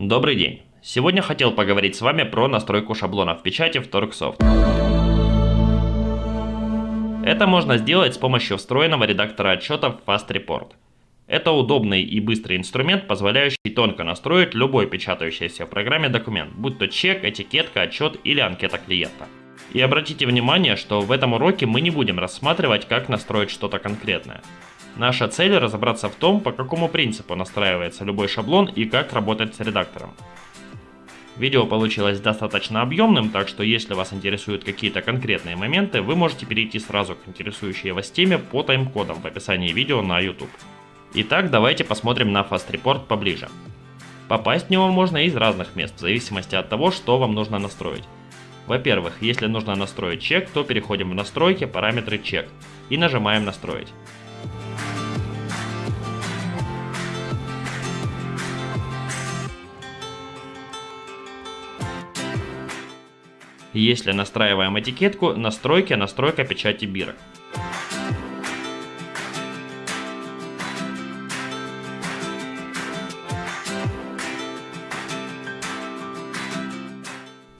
Добрый день! Сегодня хотел поговорить с вами про настройку шаблонов печати в Torxsoft. Это можно сделать с помощью встроенного редактора отчетов Fast Report. Это удобный и быстрый инструмент, позволяющий тонко настроить любой печатающийся в программе документ, будь то чек, этикетка, отчет или анкета клиента. И обратите внимание, что в этом уроке мы не будем рассматривать, как настроить что-то конкретное. Наша цель разобраться в том, по какому принципу настраивается любой шаблон и как работать с редактором. Видео получилось достаточно объемным, так что если вас интересуют какие-то конкретные моменты, вы можете перейти сразу к интересующей вас теме по тайм-кодам в описании видео на YouTube. Итак, давайте посмотрим на Fast Report поближе. Попасть в него можно из разных мест, в зависимости от того, что вам нужно настроить. Во-первых, если нужно настроить чек, то переходим в настройки, параметры чек и нажимаем настроить. Если настраиваем этикетку, настройки, настройка печати бирок.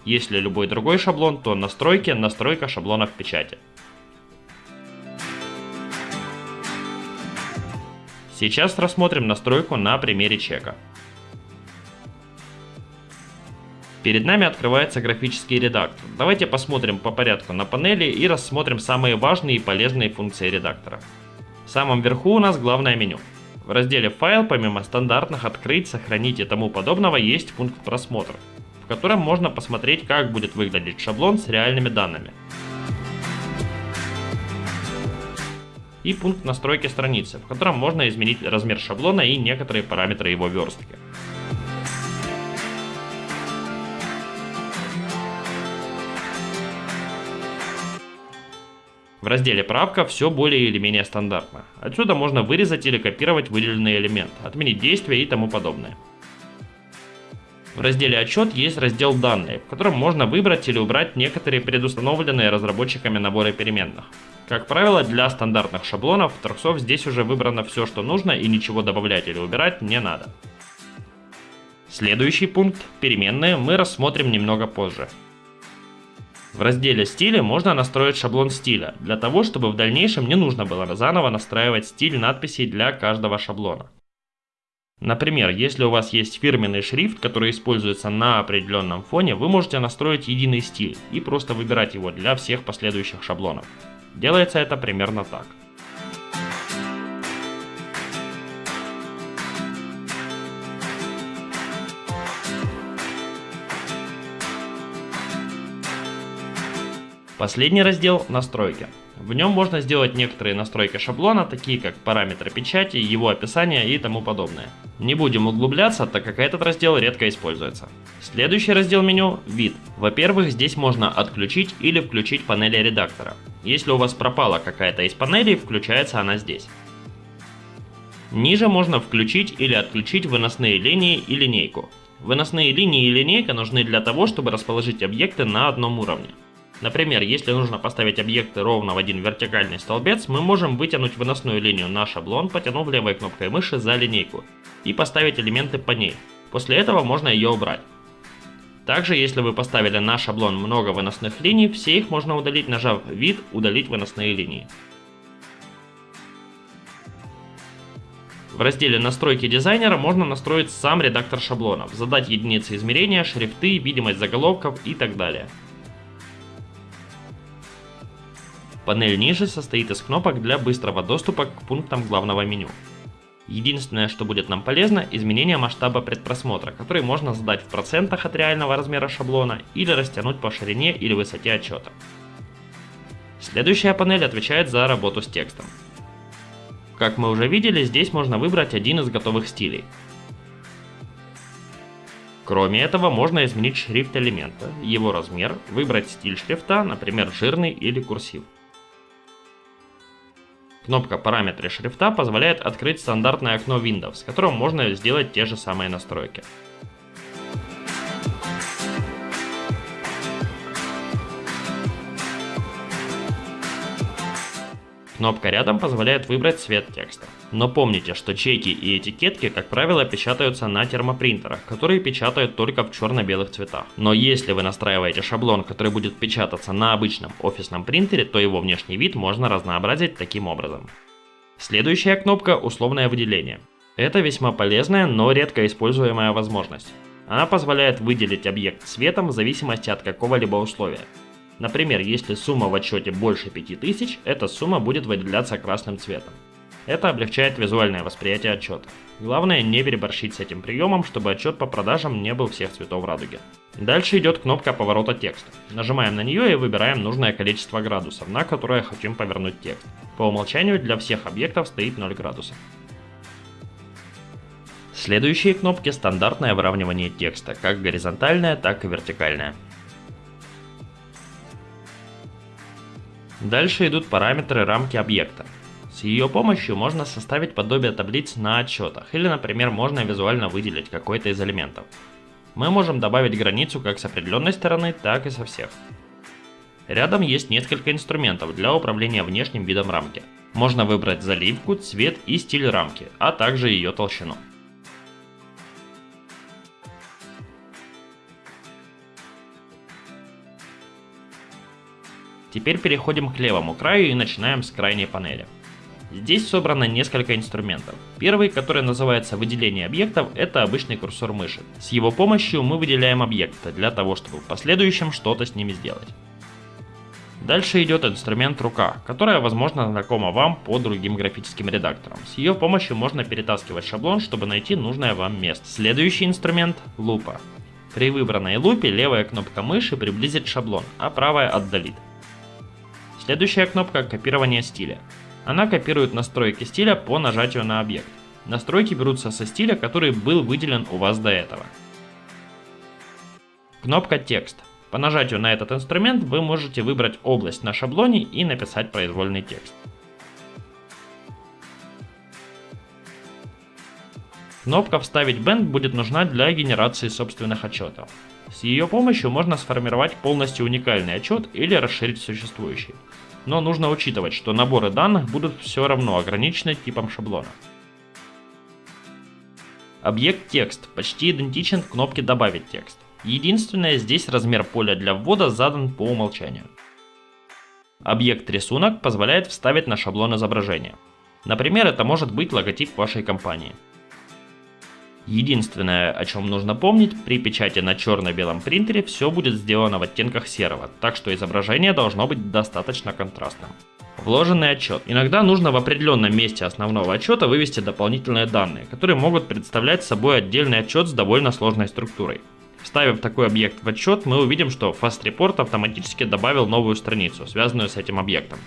Если любой другой шаблон, то настройки, настройка шаблонов печати. Сейчас рассмотрим настройку на примере чека. Перед нами открывается графический редактор. Давайте посмотрим по порядку на панели и рассмотрим самые важные и полезные функции редактора. В самом верху у нас главное меню. В разделе «Файл» помимо стандартных «Открыть», «Сохранить» и тому подобного есть пункт «Просмотр», котором можно посмотреть, как будет выглядеть шаблон с реальными данными. И пункт настройки страницы, в котором можно изменить размер шаблона и некоторые параметры его верстки. В разделе «Правка» все более или менее стандартно. Отсюда можно вырезать или копировать выделенный элемент, отменить действие и тому подобное. В разделе «Отчет» есть раздел «Данные», в котором можно выбрать или убрать некоторые предустановленные разработчиками наборы переменных. Как правило, для стандартных шаблонов Торксов здесь уже выбрано все, что нужно и ничего добавлять или убирать не надо. Следующий пункт «Переменные» мы рассмотрим немного позже. В разделе «Стили» можно настроить шаблон стиля, для того, чтобы в дальнейшем не нужно было заново настраивать стиль надписей для каждого шаблона. Например, если у вас есть фирменный шрифт, который используется на определенном фоне, вы можете настроить единый стиль и просто выбирать его для всех последующих шаблонов. Делается это примерно так. Последний раздел – настройки. В нем можно сделать некоторые настройки шаблона, такие как параметры печати, его описание и тому подобное. Не будем углубляться, так как этот раздел редко используется. Следующий раздел меню – вид. Во-первых, здесь можно отключить или включить панели редактора. Если у вас пропала какая-то из панелей, включается она здесь. Ниже можно включить или отключить выносные линии и линейку. Выносные линии и линейка нужны для того, чтобы расположить объекты на одном уровне. Например, если нужно поставить объекты ровно в один вертикальный столбец, мы можем вытянуть выносную линию на шаблон, потянув левой кнопкой мыши за линейку, и поставить элементы по ней. После этого можно ее убрать. Также, если вы поставили на шаблон много выносных линий, все их можно удалить, нажав «Вид», «Удалить выносные линии». В разделе «Настройки дизайнера» можно настроить сам редактор шаблонов, задать единицы измерения, шрифты, видимость заголовков и так далее. Панель ниже состоит из кнопок для быстрого доступа к пунктам главного меню. Единственное, что будет нам полезно, изменение масштаба предпросмотра, который можно задать в процентах от реального размера шаблона или растянуть по ширине или высоте отчета. Следующая панель отвечает за работу с текстом. Как мы уже видели, здесь можно выбрать один из готовых стилей. Кроме этого, можно изменить шрифт элемента, его размер, выбрать стиль шрифта, например, жирный или курсив. Кнопка «Параметры шрифта» позволяет открыть стандартное окно Windows, с которым можно сделать те же самые настройки. Кнопка рядом позволяет выбрать цвет текста. Но помните, что чеки и этикетки, как правило, печатаются на термопринтерах, которые печатают только в черно-белых цветах. Но если вы настраиваете шаблон, который будет печататься на обычном офисном принтере, то его внешний вид можно разнообразить таким образом. Следующая кнопка «Условное выделение». Это весьма полезная, но редко используемая возможность. Она позволяет выделить объект цветом в зависимости от какого-либо условия. Например, если сумма в отчете больше 5000, эта сумма будет выделяться красным цветом. Это облегчает визуальное восприятие отчета. Главное не переборщить с этим приемом, чтобы отчет по продажам не был всех цветов радуги. Дальше идет кнопка поворота текста. Нажимаем на нее и выбираем нужное количество градусов, на которое хотим повернуть текст. По умолчанию для всех объектов стоит 0 градусов. Следующие кнопки стандартное выравнивание текста, как горизонтальное, так и вертикальное. Дальше идут параметры рамки объекта. С ее помощью можно составить подобие таблиц на отчетах, или, например, можно визуально выделить какой-то из элементов. Мы можем добавить границу как с определенной стороны, так и со всех. Рядом есть несколько инструментов для управления внешним видом рамки. Можно выбрать заливку, цвет и стиль рамки, а также ее толщину. Теперь переходим к левому краю и начинаем с крайней панели. Здесь собрано несколько инструментов. Первый, который называется выделение объектов, это обычный курсор мыши. С его помощью мы выделяем объекты для того, чтобы в последующем что-то с ними сделать. Дальше идет инструмент рука, которая возможно знакома вам по другим графическим редакторам. С ее помощью можно перетаскивать шаблон, чтобы найти нужное вам место. Следующий инструмент – лупа. При выбранной лупе левая кнопка мыши приблизит шаблон, а правая отдалит. Следующая кнопка копирование стиля. Она копирует настройки стиля по нажатию на объект. Настройки берутся со стиля, который был выделен у вас до этого. Кнопка текст. По нажатию на этот инструмент вы можете выбрать область на шаблоне и написать произвольный текст. Кнопка «Вставить бенд» будет нужна для генерации собственных отчетов. С ее помощью можно сформировать полностью уникальный отчет или расширить существующий. Но нужно учитывать, что наборы данных будут все равно ограничены типом шаблона. Объект текст почти идентичен кнопке «Добавить текст». Единственное, здесь размер поля для ввода задан по умолчанию. Объект рисунок позволяет вставить на шаблон изображение. Например, это может быть логотип вашей компании. Единственное, о чем нужно помнить, при печати на черно-белом принтере все будет сделано в оттенках серого, так что изображение должно быть достаточно контрастным. Вложенный отчет. Иногда нужно в определенном месте основного отчета вывести дополнительные данные, которые могут представлять собой отдельный отчет с довольно сложной структурой. Вставив такой объект в отчет, мы увидим, что Fast Report автоматически добавил новую страницу, связанную с этим объектом.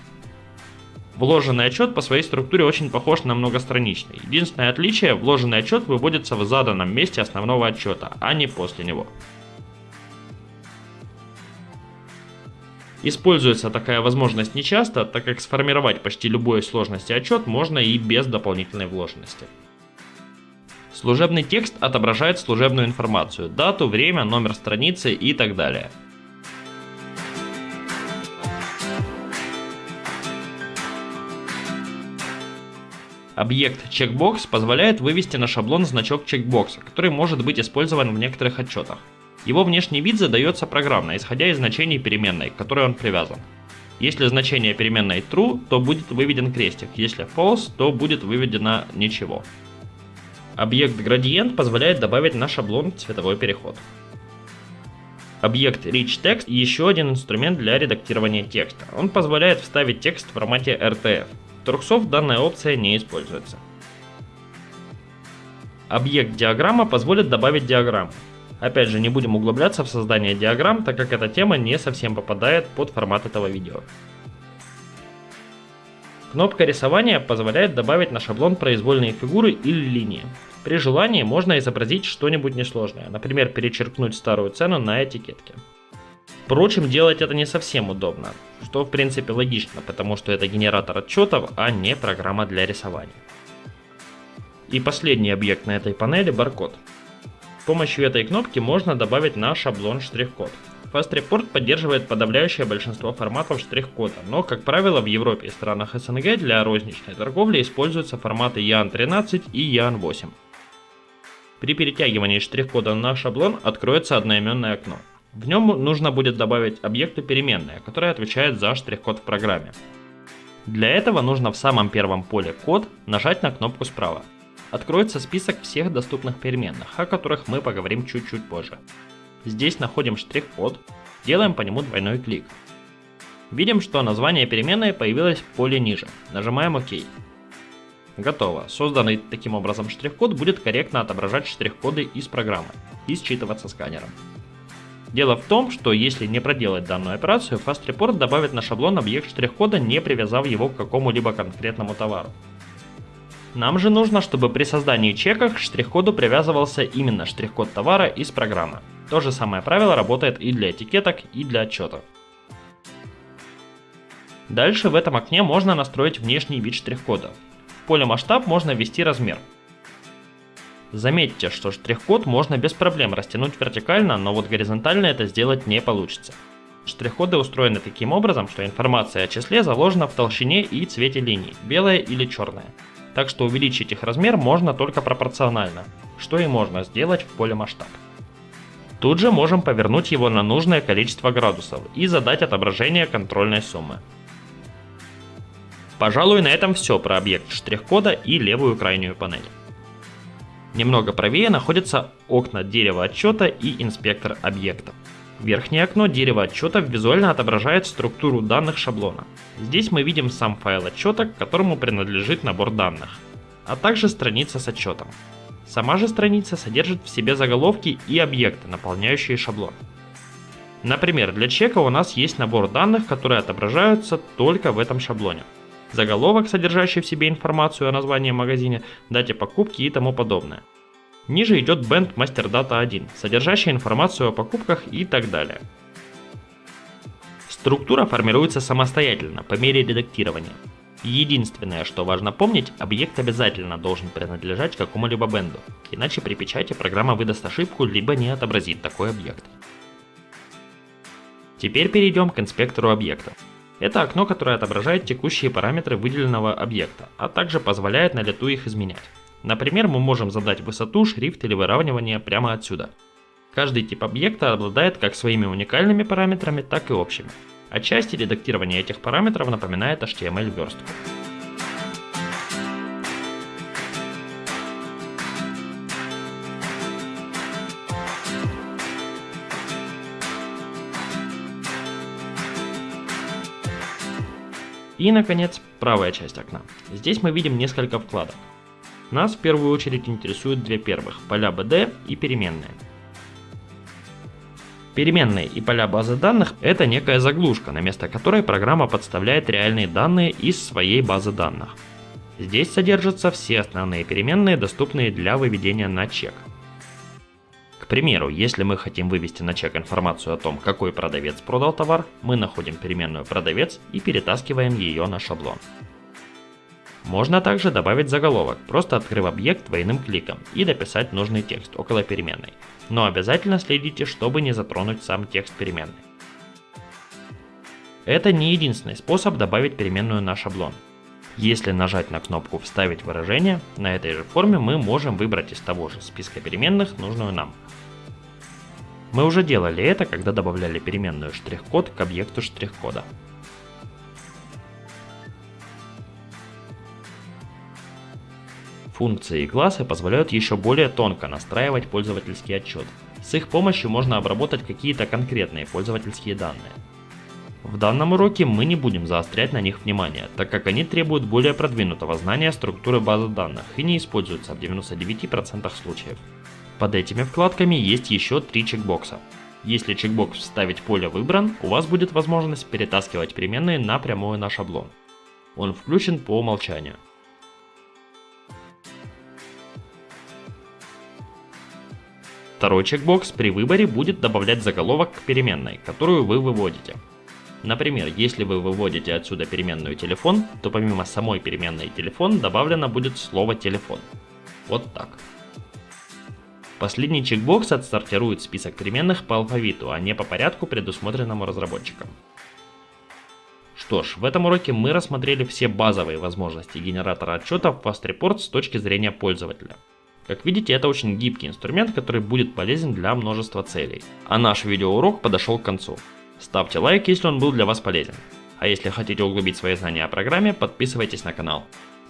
Вложенный отчет по своей структуре очень похож на многостраничный. Единственное отличие, вложенный отчет выводится в заданном месте основного отчета, а не после него. Используется такая возможность нечасто, так как сформировать почти любой сложности отчет можно и без дополнительной вложенности. Служебный текст отображает служебную информацию, дату, время, номер страницы и так далее. Объект checkbox позволяет вывести на шаблон значок чекбокса, который может быть использован в некоторых отчетах. Его внешний вид задается программно, исходя из значений переменной, к которой он привязан. Если значение переменной true, то будет выведен крестик, если false, то будет выведено ничего. Объект градиент позволяет добавить на шаблон цветовой переход. Объект Rich Text еще один инструмент для редактирования текста. Он позволяет вставить текст в формате RTF. Торксов данная опция не используется. Объект диаграмма позволит добавить диаграмму. Опять же, не будем углубляться в создание диаграмм, так как эта тема не совсем попадает под формат этого видео. Кнопка рисования позволяет добавить на шаблон произвольные фигуры или линии. При желании можно изобразить что-нибудь несложное, например, перечеркнуть старую цену на этикетке. Впрочем, делать это не совсем удобно, что в принципе логично, потому что это генератор отчетов, а не программа для рисования. И последний объект на этой панели – баркод. С помощью этой кнопки можно добавить на шаблон штрих-код. FastReport поддерживает подавляющее большинство форматов штрих-кода, но, как правило, в Европе и странах СНГ для розничной торговли используются форматы YAN13 и YAN8. При перетягивании штрих-кода на шаблон откроется одноименное окно. В нем нужно будет добавить объекту переменная, которая отвечает за штрих-код в программе. Для этого нужно в самом первом поле «Код» нажать на кнопку справа. Откроется список всех доступных переменных, о которых мы поговорим чуть-чуть позже. Здесь находим штрих-код, делаем по нему двойной клик. Видим, что название переменной появилось в поле ниже. Нажимаем ОК. Готово. Созданный таким образом штрих-код будет корректно отображать штрих-коды из программы и считываться сканером. Дело в том, что если не проделать данную операцию, FastReport добавит на шаблон объект штрих-кода, не привязав его к какому-либо конкретному товару. Нам же нужно, чтобы при создании чека к штрих-коду привязывался именно штрих-код товара из программы. То же самое правило работает и для этикеток, и для отчетов. Дальше в этом окне можно настроить внешний вид штрих-кода. В поле масштаб можно ввести размер. Заметьте, что штрих-код можно без проблем растянуть вертикально, но вот горизонтально это сделать не получится. Штрих-коды устроены таким образом, что информация о числе заложена в толщине и цвете линий, белая или черная. Так что увеличить их размер можно только пропорционально, что и можно сделать в поле масштаб. Тут же можем повернуть его на нужное количество градусов и задать отображение контрольной суммы. Пожалуй, на этом все про объект штрих-кода и левую крайнюю панель. Немного правее находятся окна дерева отчета и инспектор объектов. Верхнее окно дерева отчета визуально отображает структуру данных шаблона. Здесь мы видим сам файл отчета, к которому принадлежит набор данных, а также страница с отчетом. Сама же страница содержит в себе заголовки и объекты, наполняющие шаблон. Например, для чека у нас есть набор данных, которые отображаются только в этом шаблоне. Заголовок, содержащий в себе информацию о названии магазина, дате покупки и тому подобное. Ниже идет бенд Master Data 1, содержащий информацию о покупках и так далее. Структура формируется самостоятельно по мере редактирования. Единственное, что важно помнить, объект обязательно должен принадлежать какому-либо бенду, иначе при печати программа выдаст ошибку, либо не отобразит такой объект. Теперь перейдем к инспектору объекта. Это окно, которое отображает текущие параметры выделенного объекта, а также позволяет на лету их изменять. Например, мы можем задать высоту, шрифт или выравнивание прямо отсюда. Каждый тип объекта обладает как своими уникальными параметрами, так и общими. Отчасти редактирование этих параметров напоминает HTML И, наконец, правая часть окна. Здесь мы видим несколько вкладок. Нас в первую очередь интересуют две первых, поля BD и переменные. Переменные и поля базы данных – это некая заглушка, на место которой программа подставляет реальные данные из своей базы данных. Здесь содержатся все основные переменные, доступные для выведения на чек. Примеру, если мы хотим вывести на чек информацию о том, какой продавец продал товар, мы находим переменную «продавец» и перетаскиваем ее на шаблон. Можно также добавить заголовок, просто открыв объект двойным кликом и дописать нужный текст около переменной. Но обязательно следите, чтобы не затронуть сам текст переменной. Это не единственный способ добавить переменную на шаблон. Если нажать на кнопку «Вставить выражение», на этой же форме мы можем выбрать из того же списка переменных нужную нам. Мы уже делали это, когда добавляли переменную штрих-код к объекту штрих-кода. Функции и классы позволяют еще более тонко настраивать пользовательский отчет. С их помощью можно обработать какие-то конкретные пользовательские данные. В данном уроке мы не будем заострять на них внимание, так как они требуют более продвинутого знания структуры базы данных и не используются в 99% случаев. Под этими вкладками есть еще три чекбокса. Если чекбокс «Вставить поле» выбран, у вас будет возможность перетаскивать переменные напрямую на шаблон. Он включен по умолчанию. Второй чекбокс при выборе будет добавлять заголовок к переменной, которую вы выводите. Например, если вы выводите отсюда переменную телефон, то помимо самой переменной телефон добавлено будет слово телефон. Вот так. Последний чекбокс отсортирует список переменных по алфавиту, а не по порядку, предусмотренному разработчиком. Что ж, в этом уроке мы рассмотрели все базовые возможности генератора отчетов FastReport с точки зрения пользователя. Как видите, это очень гибкий инструмент, который будет полезен для множества целей. А наш видеоурок подошел к концу. Ставьте лайк, если он был для вас полезен. А если хотите углубить свои знания о программе, подписывайтесь на канал.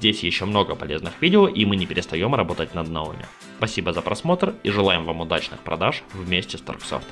Здесь еще много полезных видео и мы не перестаем работать над новыми. Спасибо за просмотр и желаем вам удачных продаж вместе с Торксофт.